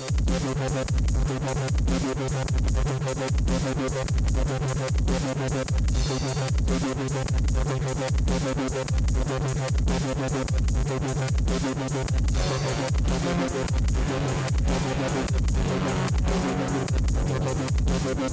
We'll be right back. When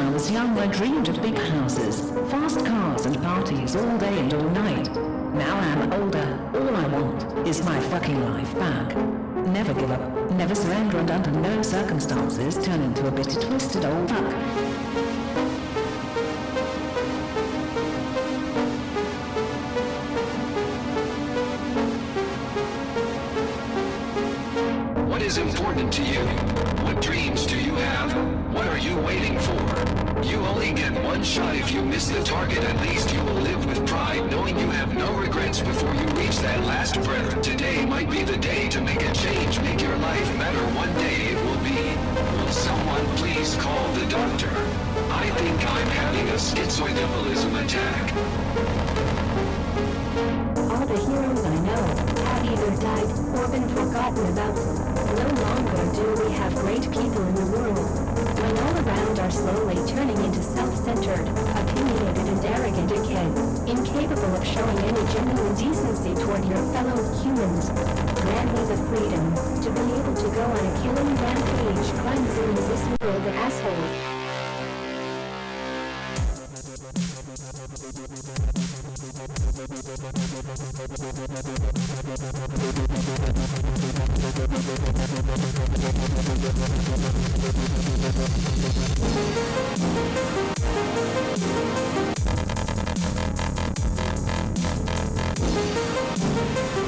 I was young, I dreamed of big houses, fast cars and parties all day and all night. Now I'm older, all I want is my fucking life back. Never give up, never surrender and under no circumstances turn into a bitter twisted old fuck. Is important to you? What dreams do you have? What are you waiting for? You only get one shot if you miss the target at least you will live with pride knowing you have no regrets before you reach that last breath. Today might be the day to make a change, make your life better one day it will be. Will someone please call the doctor? I think I'm having a schizoid embolism attack. All the heroes I know have either died or been forgotten about. Do we have great people in the world. When all around are slowly turning into self-centered, opinionated and arrogant kids, incapable of showing any genuine decency toward your fellow humans. Grant me the freedom We'll be right back.